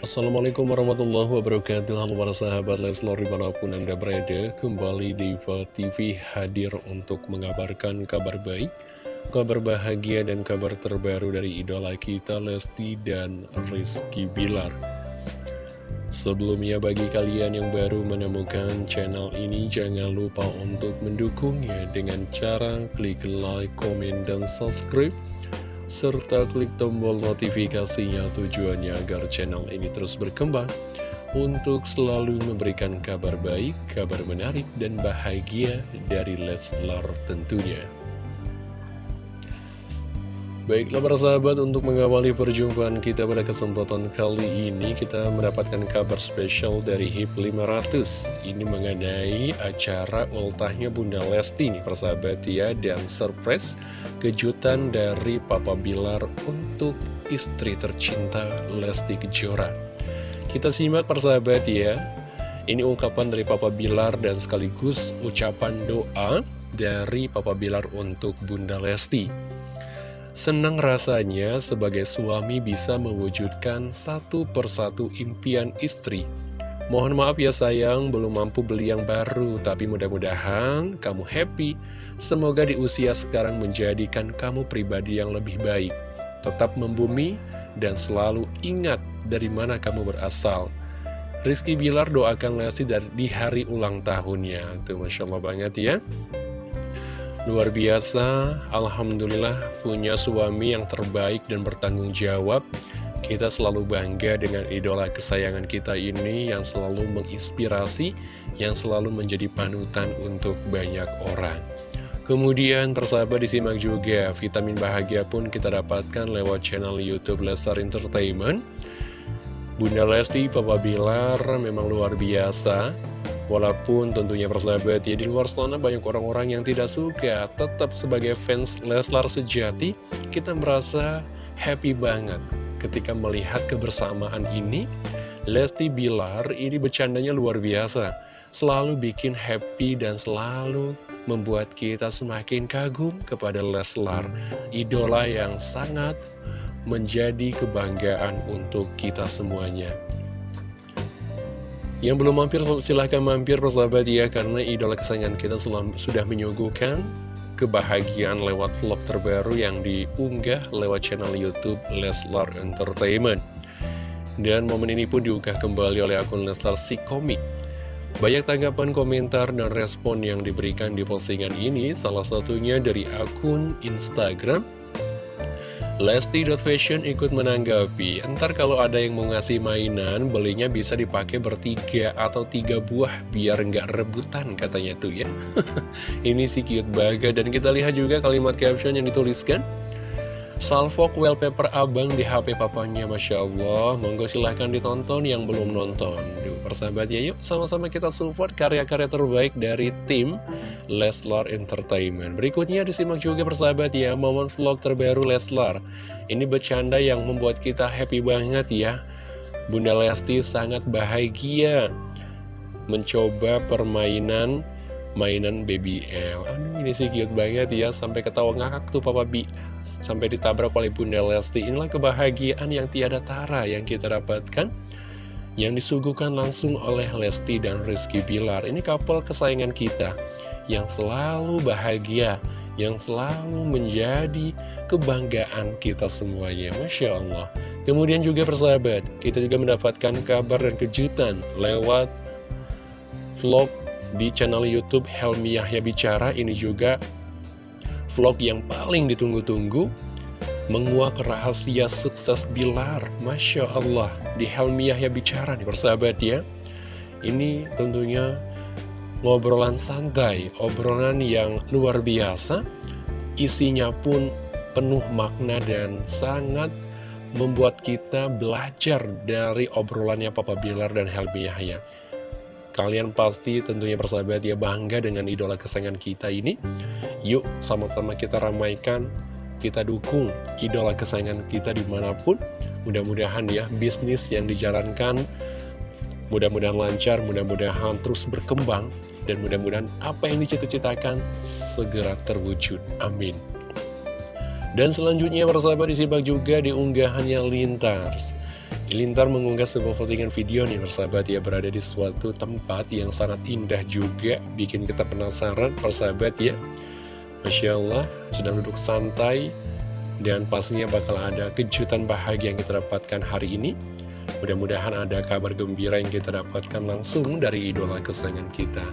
Assalamualaikum warahmatullahi wabarakatuh. Halo para sahabat Leslar di mana pun anda berada Kembali di TV hadir untuk mengabarkan kabar baik Kabar bahagia dan kabar terbaru dari idola kita Lesti dan Rizky Bilar. Sebelumnya bagi kalian yang baru menemukan channel ini Jangan lupa untuk mendukungnya dengan cara klik like, komen, dan subscribe serta klik tombol notifikasinya tujuannya agar channel ini terus berkembang untuk selalu memberikan kabar baik, kabar menarik, dan bahagia dari Leslar tentunya. Baiklah para sahabat, untuk mengawali perjumpaan kita pada kesempatan kali ini, kita mendapatkan kabar spesial dari HIP 500. Ini mengenai acara ultahnya Bunda Lesti nih persahabat ya, dan surprise kejutan dari Papa Bilar untuk istri tercinta Lesti Kejora. Kita simak persahabat ya, ini ungkapan dari Papa Bilar dan sekaligus ucapan doa dari Papa Bilar untuk Bunda Lesti. Senang rasanya sebagai suami bisa mewujudkan satu persatu impian istri. Mohon maaf ya sayang, belum mampu beli yang baru, tapi mudah-mudahan kamu happy. Semoga di usia sekarang menjadikan kamu pribadi yang lebih baik. Tetap membumi dan selalu ingat dari mana kamu berasal. Rizky Bilar doakan Lesti di hari ulang tahunnya. Tuh Masya Allah banget ya. Luar biasa, Alhamdulillah punya suami yang terbaik dan bertanggung jawab. Kita selalu bangga dengan idola kesayangan kita ini yang selalu menginspirasi Yang selalu menjadi panutan untuk banyak orang. Kemudian persahabat disimak juga vitamin bahagia pun kita dapatkan lewat channel Youtube Lestar Entertainment. Bunda Lesti, Papa Bilar memang luar biasa Walaupun tentunya persahabat ya di luar sana banyak orang-orang yang tidak suka Tetap sebagai fans Leslar sejati Kita merasa happy banget ketika melihat kebersamaan ini. Lesti Bilar ini bercandanya luar biasa Selalu bikin happy dan selalu membuat kita semakin kagum kepada Leslar Idola yang sangat menjadi kebanggaan untuk kita semuanya yang belum mampir silahkan mampir persahabat ya Karena idola kesayangan kita sudah menyuguhkan kebahagiaan lewat vlog terbaru yang diunggah lewat channel Youtube Leslar Entertainment. Dan momen ini pun diunggah kembali oleh akun Leslar si komik. Banyak tanggapan komentar dan respon yang diberikan di postingan ini Salah satunya dari akun Instagram Lesti.fashion ikut menanggapi, entar kalau ada yang mau ngasih mainan, belinya bisa dipakai bertiga atau tiga buah, biar nggak rebutan katanya tuh ya. Ini sih cute banget, dan kita lihat juga kalimat caption yang dituliskan. Salvok wallpaper abang di HP papanya Masya Allah. Monggo silahkan ditonton yang belum nonton. Duh, Persahabat ya yuk. Sama-sama kita support karya-karya terbaik dari tim Leslar Entertainment. Berikutnya disimak juga persahabat ya Momen vlog terbaru Leslar. Ini bercanda yang membuat kita happy banget ya. Bunda Lesti sangat bahagia Mencoba permainan mainan Baby L Aduh ini sih cute banget ya Sampai ketawa ngakak tuh Papa B sampai ditabrak oleh Bunda Lesti. Inilah kebahagiaan yang tiada tara yang kita dapatkan, yang disuguhkan langsung oleh Lesti dan Rizky Bilar. Ini couple kesayangan kita, yang selalu bahagia, yang selalu menjadi kebanggaan kita semuanya. Masya Allah. Kemudian juga persahabat, kita juga mendapatkan kabar dan kejutan lewat vlog di channel Youtube Helmi Yahya Bicara. Ini juga vlog yang paling ditunggu-tunggu menguak rahasia sukses Bilar. Masya Allah di Helmi Yahya bicara nih persahabat ya. Ini tentunya ngobrolan santai obrolan yang luar biasa. Isinya pun penuh makna dan sangat membuat kita belajar dari obrolannya Papa Bilar dan Helmi Yahya Kalian pasti tentunya persahabat ya bangga dengan idola kesayangan kita ini. Yuk sama-sama kita ramaikan, kita dukung idola kesayangan kita di mana pun. Mudah-mudahan ya bisnis yang dijalankan Mudah-mudahan lancar, mudah-mudahan terus berkembang Dan mudah-mudahan apa yang dicita-citakan segera terwujud. Amin. Dan selanjutnya persahabat disimak juga di unggahannya Lintars Lintar mengunggah sebuah postingan video nih persahabat. Ya berada di suatu tempat yang sangat indah juga bikin kita penasaran persahabat ya. Masya Allah sedang duduk santai dan pastinya bakal ada kejutan bahagia yang kita dapatkan hari ini. Mudah-mudahan ada kabar gembira yang kita dapatkan langsung dari idola kesayangan kita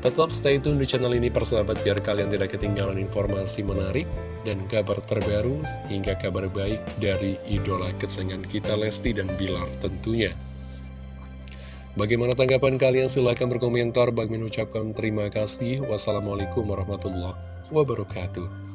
Tetap stay tune di channel ini persahabat biar kalian tidak ketinggalan informasi menarik dan kabar terbaru hingga kabar baik dari idola kesayangan kita Lesti dan Bilar tentunya. Bagaimana tanggapan kalian? Silahkan berkomentar. Bagi mengucapkan terima kasih. Wassalamualaikum warahmatullahi wabarakatuh.